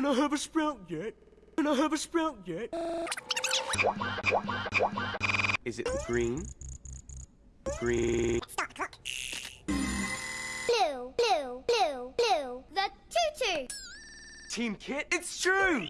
Can I have a sprout yet? Can I have a sprout yet? Is it green? Green. Stop the clock. Blue, blue, blue, blue. The tutu. Team Kit, it's true!